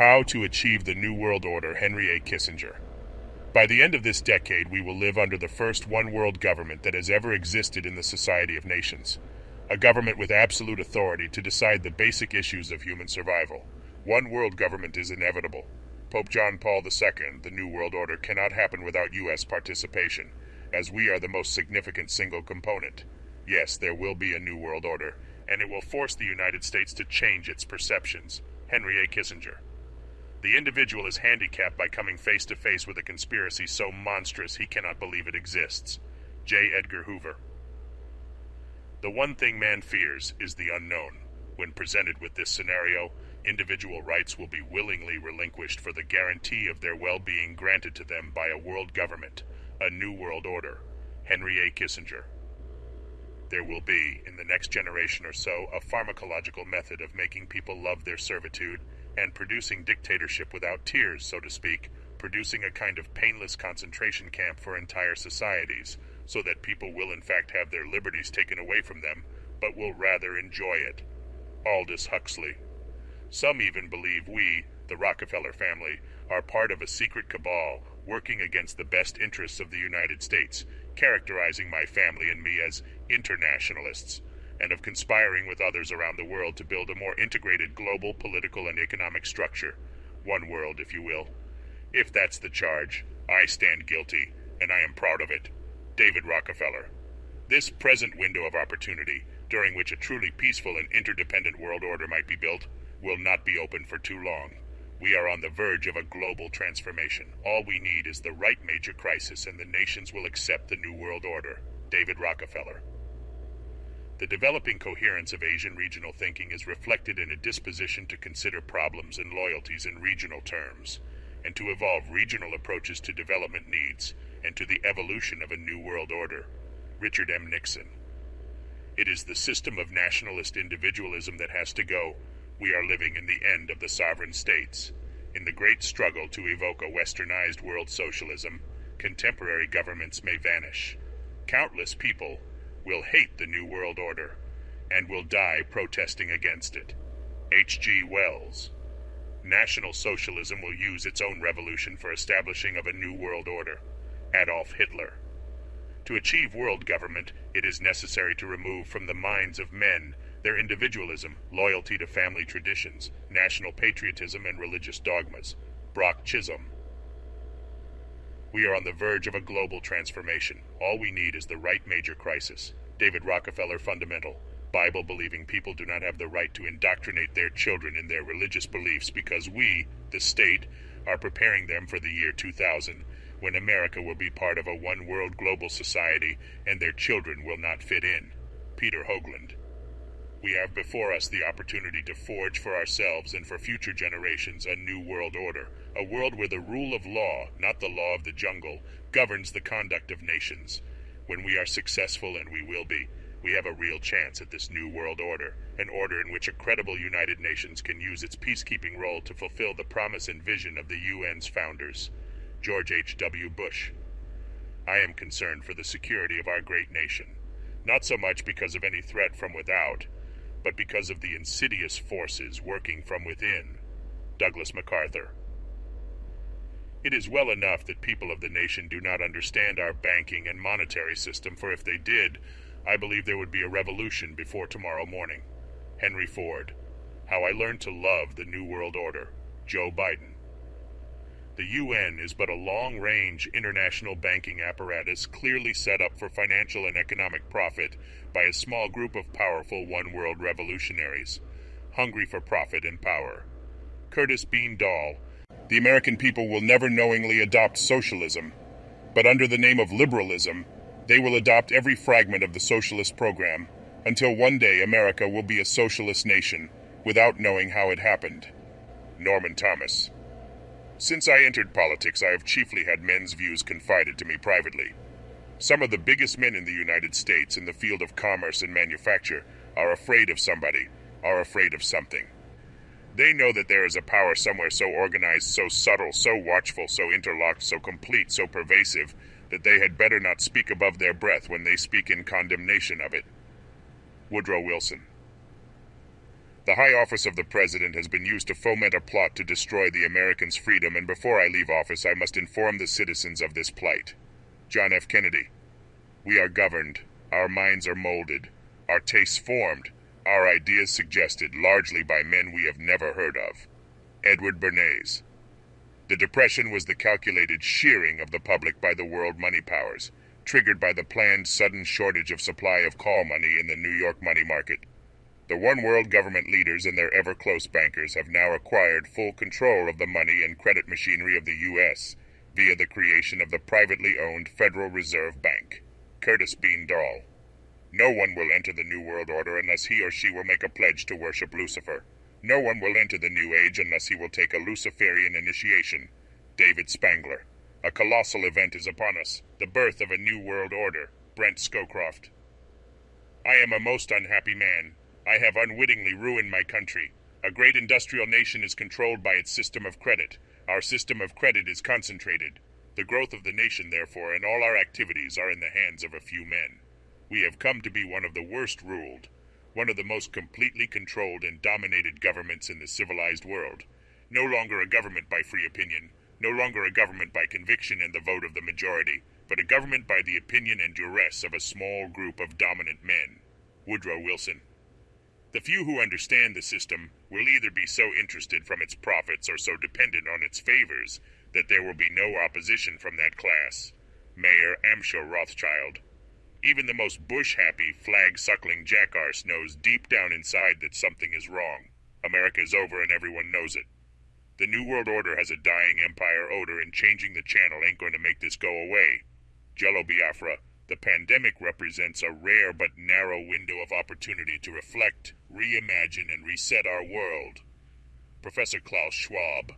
How to Achieve the New World Order, Henry A. Kissinger. By the end of this decade, we will live under the first one world government that has ever existed in the Society of Nations. A government with absolute authority to decide the basic issues of human survival. One world government is inevitable. Pope John Paul II, the New World Order, cannot happen without U.S. participation, as we are the most significant single component. Yes, there will be a New World Order, and it will force the United States to change its perceptions. Henry A. Kissinger. The individual is handicapped by coming face to face with a conspiracy so monstrous he cannot believe it exists. J. Edgar Hoover. The one thing man fears is the unknown. When presented with this scenario, individual rights will be willingly relinquished for the guarantee of their well being granted to them by a world government, a new world order. Henry A. Kissinger. There will be, in the next generation or so, a pharmacological method of making people love their servitude and producing dictatorship without tears, so to speak, producing a kind of painless concentration camp for entire societies, so that people will in fact have their liberties taken away from them, but will rather enjoy it. Aldous Huxley. Some even believe we, the Rockefeller family, are part of a secret cabal working against the best interests of the United States, characterizing my family and me as internationalists and of conspiring with others around the world to build a more integrated global political and economic structure. One world, if you will. If that's the charge, I stand guilty, and I am proud of it. David Rockefeller. This present window of opportunity, during which a truly peaceful and interdependent world order might be built, will not be open for too long. We are on the verge of a global transformation. All we need is the right major crisis, and the nations will accept the New World Order. David Rockefeller. The developing coherence of Asian regional thinking is reflected in a disposition to consider problems and loyalties in regional terms, and to evolve regional approaches to development needs and to the evolution of a new world order. Richard M. Nixon. It is the system of nationalist individualism that has to go. We are living in the end of the sovereign states. In the great struggle to evoke a westernized world socialism, contemporary governments may vanish. Countless people will hate the New World Order and will die protesting against it. H.G. Wells. National Socialism will use its own revolution for establishing of a new world order. Adolf Hitler. To achieve world government, it is necessary to remove from the minds of men their individualism, loyalty to family traditions, national patriotism, and religious dogmas. Brock Chisholm. We are on the verge of a global transformation. All we need is the right major crisis. David Rockefeller Fundamental. Bible believing people do not have the right to indoctrinate their children in their religious beliefs because we, the state, are preparing them for the year 2000 when America will be part of a one world global society and their children will not fit in. Peter Hoagland. We have before us the opportunity to forge for ourselves and for future generations a new world order, a world where the rule of law, not the law of the jungle, governs the conduct of nations. When we are successful, and we will be, we have a real chance at this new world order, an order in which a credible United Nations can use its peacekeeping role to fulfill the promise and vision of the UN's founders. George H.W. Bush. I am concerned for the security of our great nation, not so much because of any threat from without, but because of the insidious forces working from within. Douglas MacArthur. It is well enough that people of the nation do not understand our banking and monetary system, for if they did, I believe there would be a revolution before tomorrow morning. Henry Ford. How I Learned to Love the New World Order. Joe Biden. The UN is but a long range international banking apparatus clearly set up for financial and economic profit by a small group of powerful one world revolutionaries, hungry for profit and power. Curtis Bean Dall. The American people will never knowingly adopt socialism, but under the name of liberalism, they will adopt every fragment of the socialist program until one day America will be a socialist nation without knowing how it happened. Norman Thomas. Since I entered politics, I have chiefly had men's views confided to me privately. Some of the biggest men in the United States in the field of commerce and manufacture are afraid of somebody, are afraid of something. They know that there is a power somewhere so organized, so subtle, so watchful, so interlocked, so complete, so pervasive, that they had better not speak above their breath when they speak in condemnation of it. Woodrow Wilson. The high office of the President has been used to foment a plot to destroy the Americans' freedom, and before I leave office, I must inform the citizens of this plight. John F. Kennedy. We are governed, our minds are molded, our tastes formed, our ideas suggested largely by men we have never heard of. Edward Bernays. The Depression was the calculated shearing of the public by the world money powers, triggered by the planned sudden shortage of supply of call money in the New York money market. The one world government leaders and their ever close bankers have now acquired full control of the money and credit machinery of the U.S. via the creation of the privately owned Federal Reserve Bank. Curtis Bean Dall. No one will enter the New World Order unless he or she will make a pledge to worship Lucifer. No one will enter the New Age unless he will take a Luciferian initiation. David Spangler. A colossal event is upon us the birth of a New World Order. Brent Scowcroft. I am a most unhappy man. I have unwittingly ruined my country. A great industrial nation is controlled by its system of credit. Our system of credit is concentrated. The growth of the nation, therefore, and all our activities are in the hands of a few men. We have come to be one of the worst ruled, one of the most completely controlled and dominated governments in the civilized world. No longer a government by free opinion, no longer a government by conviction and the vote of the majority, but a government by the opinion and duress of a small group of dominant men. Woodrow Wilson. The few who understand the system will either be so interested from its profits or so dependent on its favors that there will be no opposition from that class. Mayer Amschel Rothschild. Even the most bush happy, flag suckling jackarse knows deep down inside that something is wrong. America is over and everyone knows it. The New World Order has a dying empire odor, and changing the channel ain't going to make this go away. Jello Biafra, the pandemic represents a rare but narrow window of opportunity to reflect, reimagine, and reset our world. Professor Klaus Schwab.